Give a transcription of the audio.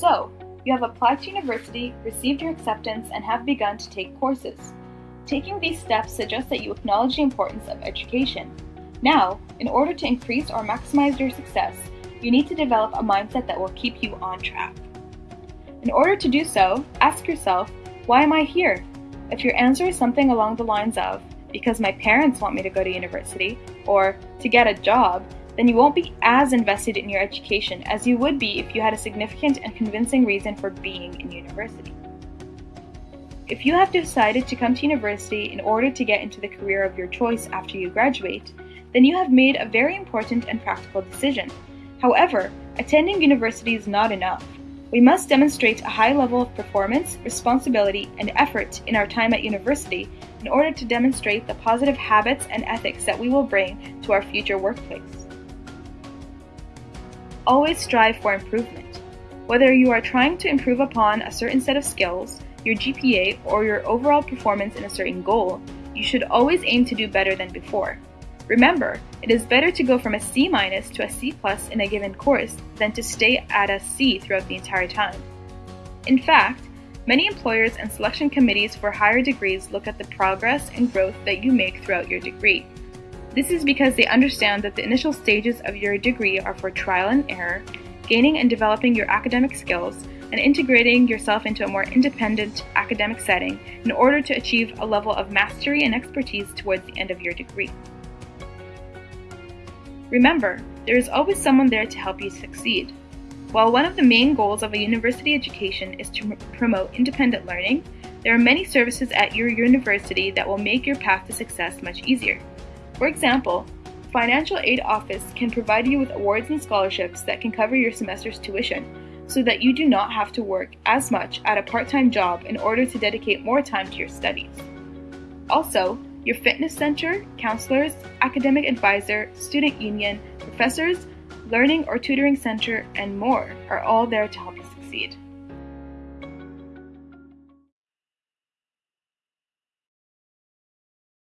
So, you have applied to university, received your acceptance, and have begun to take courses. Taking these steps suggests that you acknowledge the importance of education. Now, in order to increase or maximize your success, you need to develop a mindset that will keep you on track. In order to do so, ask yourself, why am I here? If your answer is something along the lines of, because my parents want me to go to university, or to get a job, then you won't be as invested in your education as you would be if you had a significant and convincing reason for being in university. If you have decided to come to university in order to get into the career of your choice after you graduate, then you have made a very important and practical decision. However, attending university is not enough. We must demonstrate a high level of performance, responsibility, and effort in our time at university in order to demonstrate the positive habits and ethics that we will bring to our future workplace. Always strive for improvement. Whether you are trying to improve upon a certain set of skills, your GPA, or your overall performance in a certain goal, you should always aim to do better than before. Remember, it is better to go from a C to a C plus in a given course than to stay at a C throughout the entire time. In fact, many employers and selection committees for higher degrees look at the progress and growth that you make throughout your degree. This is because they understand that the initial stages of your degree are for trial and error, gaining and developing your academic skills, and integrating yourself into a more independent academic setting in order to achieve a level of mastery and expertise towards the end of your degree. Remember, there is always someone there to help you succeed. While one of the main goals of a university education is to promote independent learning, there are many services at your university that will make your path to success much easier. For example, Financial Aid Office can provide you with awards and scholarships that can cover your semester's tuition so that you do not have to work as much at a part time job in order to dedicate more time to your studies. Also, your fitness center, counselors, academic advisor, student union, professors, learning or tutoring center, and more are all there to help you succeed.